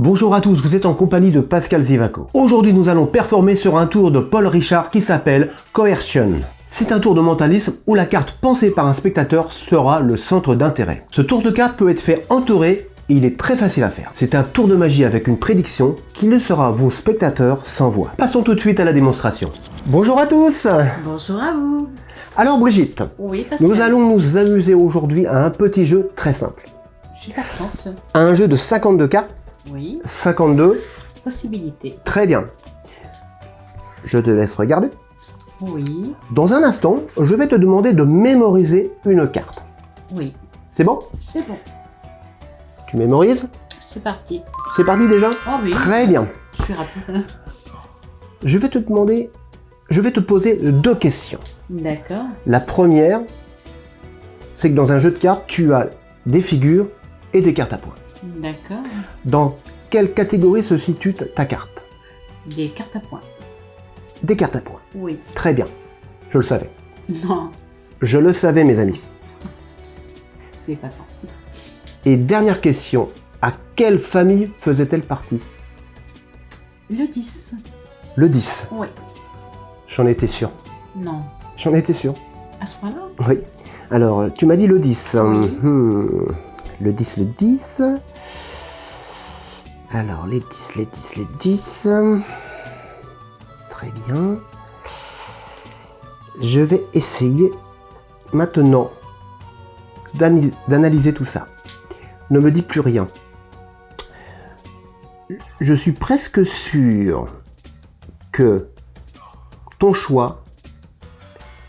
Bonjour à tous, vous êtes en compagnie de Pascal Zivaco. Aujourd'hui nous allons performer sur un tour de Paul Richard qui s'appelle Coercion. C'est un tour de mentalisme où la carte pensée par un spectateur sera le centre d'intérêt. Ce tour de carte peut être fait entouré et il est très facile à faire. C'est un tour de magie avec une prédiction qui le sera vos spectateurs sans voix. Passons tout de suite à la démonstration. Bonjour à tous Bonjour à vous Alors Brigitte, Oui, Pascal. nous allons nous amuser aujourd'hui à un petit jeu très simple. Je suis partante. À un jeu de 52 cartes, Oui, 52, possibilité. très bien. Je te laisse regarder. Oui, Dans un instant, je vais te demander de mémoriser une carte. oui, C'est bon? C'est bon. Tu mémorises? C'est parti. C'est parti déjà? Oh oui, Très bien. je suis rapide. Je vais te demander, je vais te poser deux questions. D'accord. La première, c'est que dans un jeu de cartes, tu as des figures et des cartes à points. D'accord. Dans quelle catégorie se situe ta carte? Des cartes à points. Des cartes à points. Oui. Très bien. Je le savais. Non, Je le savais, mes amis. c'est pas tant. Et dernière question, à quelle famille faisait-elle partie? Le 10. Le 10. Oui. J'en étais sûr. Non. J'en étais sûr. À ce point-là? Oui. Alors, tu m'as dit le 10. Oui. Hmm. Le 10, le 10. Alors, les 10, les 10, les 10. Très bien. Je vais essayer maintenant d'analyser tout ça. Ne me dis plus rien. Je suis presque sûr que ton choix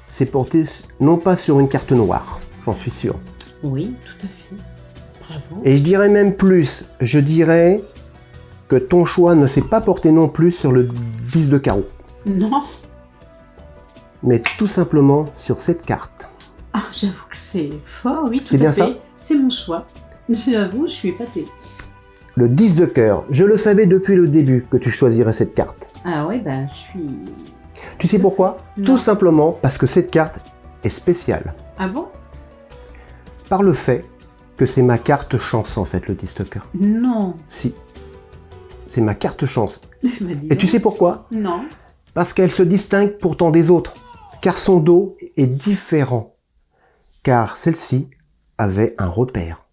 s'est porté non pas sur une carte noire, j'en suis sûr. Oui, tout à fait. Bravo. Et je dirais même plus, je dirais que ton choix ne s'est pas porté non plus sur le 10 de carreau, Non. mais tout simplement sur cette carte. Ah, j'avoue que c'est fort, oui, C'est bien fait. ça C'est mon choix. J'avoue, je suis épatée. Le 10 de cœur, je le savais depuis le début que tu choisirais cette carte. Ah ouais, ben, je suis... Tu sais pourquoi Non. Tout simplement parce que cette carte est spéciale. Ah bon? Par le fait que c'est ma carte chance en fait, le 10 de cœur. Non. Si. C'est ma carte chance. Et tu sais pourquoi? Non. Parce qu'elle se distingue pourtant des autres, car son dos est différent, car celle-ci avait un repère.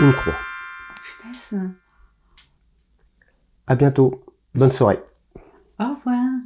Une croix. Punaise. À bientôt. Bonne soirée. Au revoir.